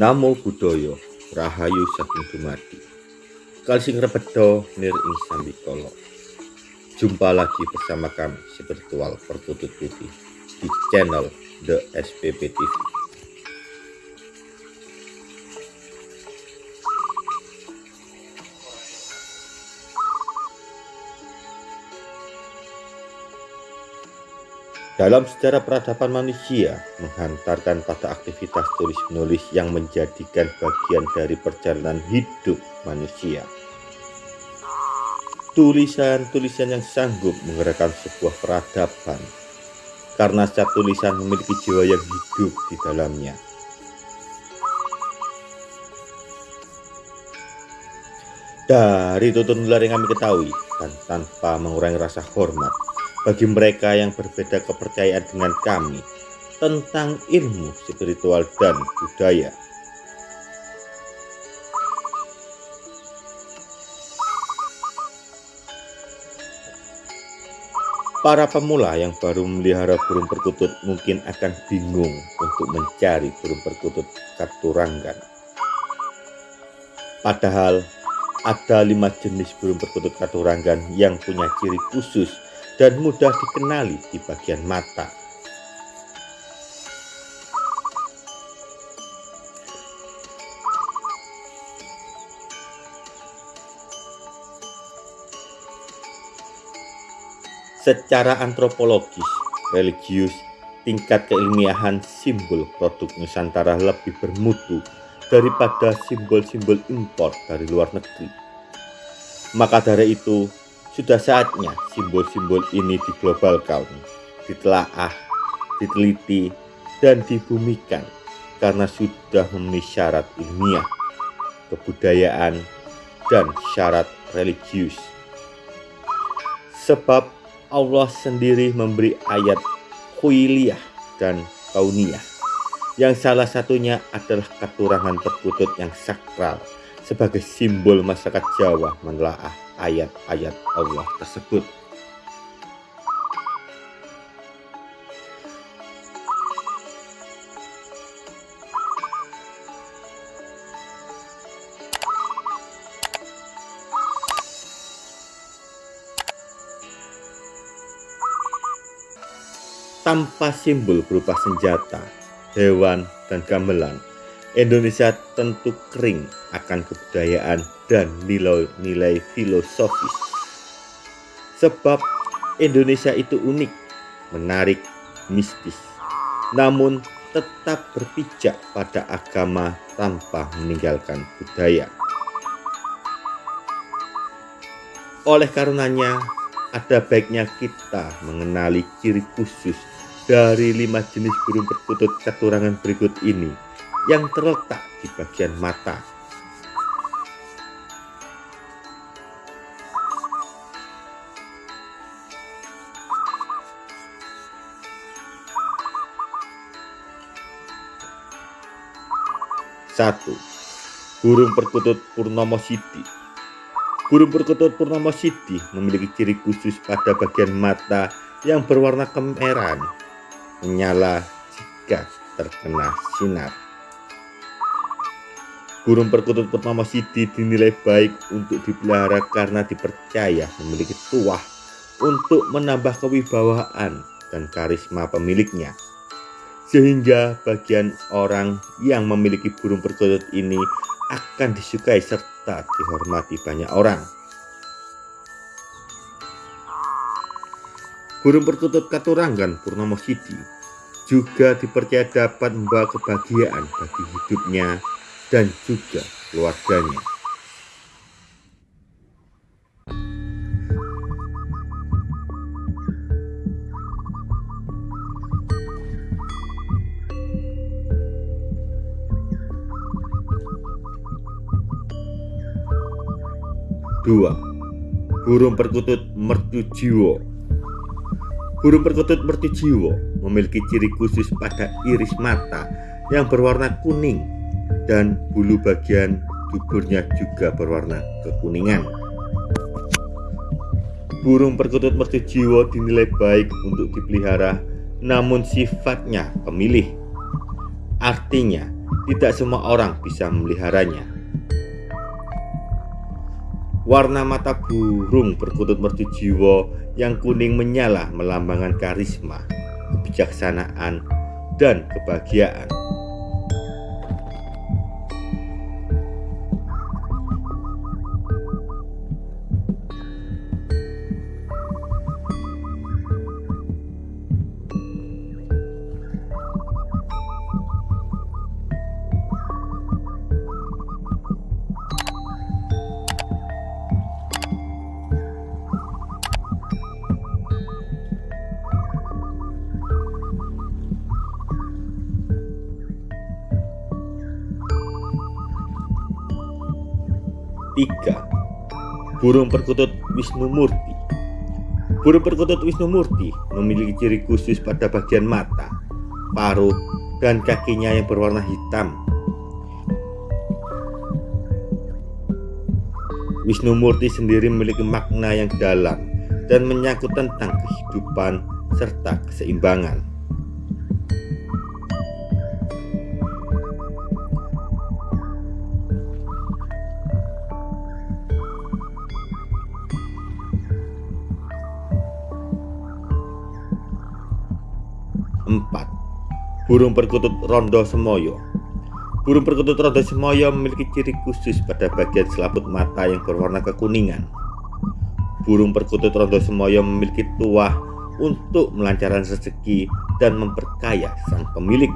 Namo Buddhaya Rahayu Saking Dumadi. Kalsing Rebedo Nir Ing Sambikolo Jumpa lagi bersama kami Spiritual Perkutut Putih di channel The SPP TV Dalam sejarah peradaban manusia, menghantarkan pada aktivitas tulis-menulis yang menjadikan bagian dari perjalanan hidup manusia. Tulisan-tulisan yang sanggup menggerakkan sebuah peradaban, karena setiap tulisan memiliki jiwa yang hidup di dalamnya. Dari tutur nular yang kami ketahui, dan tanpa mengurangi rasa hormat, bagi mereka yang berbeda kepercayaan dengan kami tentang ilmu spiritual dan budaya. Para pemula yang baru memelihara burung perkutut mungkin akan bingung untuk mencari burung perkutut katurangan. Padahal ada lima jenis burung perkutut katurangan yang punya ciri khusus dan mudah dikenali di bagian mata. Secara antropologis, religius, tingkat keilmiahan simbol produk Nusantara lebih bermutu daripada simbol-simbol impor dari luar negeri. Maka dari itu, sudah saatnya simbol-simbol ini diglobalkan, ditelaah, diteliti, dan dibumikan karena sudah memenuhi syarat ilmiah, kebudayaan, dan syarat religius. Sebab Allah sendiri memberi ayat kuiliyah dan kauniyah yang salah satunya adalah keturangan perkutut yang sakral sebagai simbol masyarakat Jawa menelaah ayat-ayat Allah tersebut. Tanpa simbol berupa senjata, hewan, dan gamelan, Indonesia tentu kering akan kebudayaan dan nilai-nilai filosofis. Sebab Indonesia itu unik, menarik, mistis, namun tetap berpijak pada agama tanpa meninggalkan budaya. Oleh karenanya, ada baiknya kita mengenali ciri khusus dari lima jenis burung perkutut keturangan berikut ini yang terletak di bagian mata. Satu, burung perkutut Purnomo Sidi. Burung perkutut Purnomo Sidi memiliki ciri khusus pada bagian mata yang berwarna kemerahan, menyala jika terkena sinar. Burung perkutut pertama Sidi dinilai baik untuk dipelihara karena dipercaya memiliki tuah untuk menambah kewibawaan dan karisma pemiliknya. Sehingga bagian orang yang memiliki burung perkutut ini akan disukai serta dihormati banyak orang. Burung perkutut Katuranggan Purnomo Sidi juga dipercaya dapat membawa kebahagiaan bagi hidupnya dan juga keluarganya. Dua, burung perkutut mertujiwo. Burung perkutut mertujiwo memiliki ciri khusus pada iris mata yang berwarna kuning dan bulu bagian duburnya juga berwarna kekuningan. Burung perkutut mertujiwo dinilai baik untuk dipelihara namun sifatnya pemilih. Artinya, tidak semua orang bisa memeliharanya. Warna mata burung perkutut mercu jiwa yang kuning menyala melambangkan karisma, kebijaksanaan, dan kebahagiaan. 3. Burung perkutut Wisnu Murti Burung perkutut Wisnu Murti memiliki ciri khusus pada bagian mata, paruh, dan kakinya yang berwarna hitam. Wisnu Murti sendiri memiliki makna yang dalam dan menyangkut tentang kehidupan serta keseimbangan. 4. Burung perkutut rondo semoyo Burung perkutut rondo semoyo memiliki ciri khusus pada bagian selaput mata yang berwarna kekuningan. Burung perkutut rondo semoyo memiliki tuah untuk melancarkan rezeki dan memperkaya sang pemilik.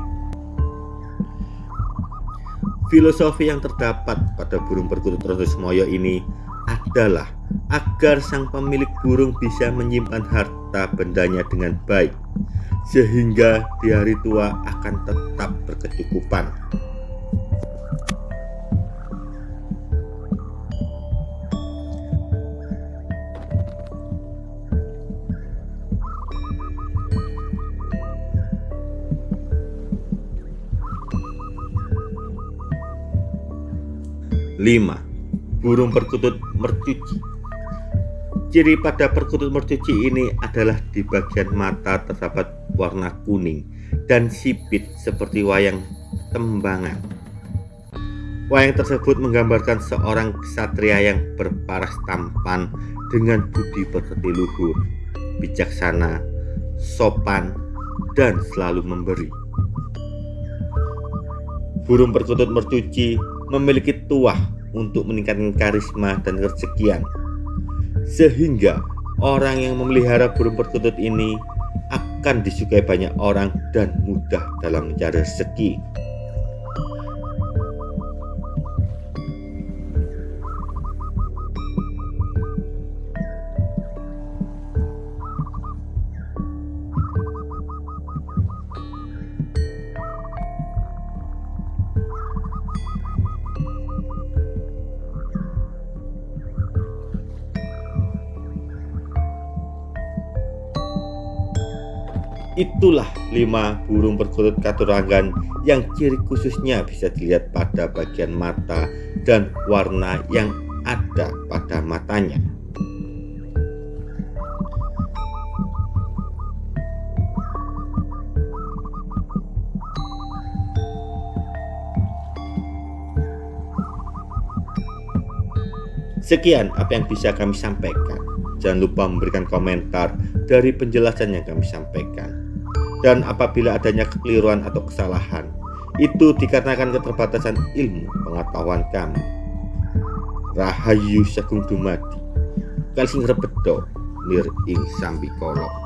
Filosofi yang terdapat pada burung perkutut rondo semoyo ini adalah agar sang pemilik burung bisa menyimpan harta bendanya dengan baik sehingga di hari tua akan tetap berkecukupan. Lima, burung perkutut mercuci Ciri pada perkutut mercuci ini adalah di bagian mata terdapat warna kuning dan sipit seperti wayang tembangan. Wayang tersebut menggambarkan seorang ksatria yang berparas tampan dengan budi pekerti luhur, bijaksana, sopan, dan selalu memberi. Burung perkutut mercuci memiliki tuah untuk meningkatkan karisma dan kesekian sehingga orang yang memelihara burung perkutut ini akan disukai banyak orang dan mudah dalam mencari rezeki. Itulah lima burung perkutut katurangan yang ciri khususnya bisa dilihat pada bagian mata dan warna yang ada pada matanya. Sekian apa yang bisa kami sampaikan. Jangan lupa memberikan komentar dari penjelasan yang kami sampaikan dan apabila adanya kekeliruan atau kesalahan itu dikarenakan keterbatasan ilmu pengetahuan kami. Rahayu Sagung Dumadi Kalsing Rebedo Nir Ing Sambikolo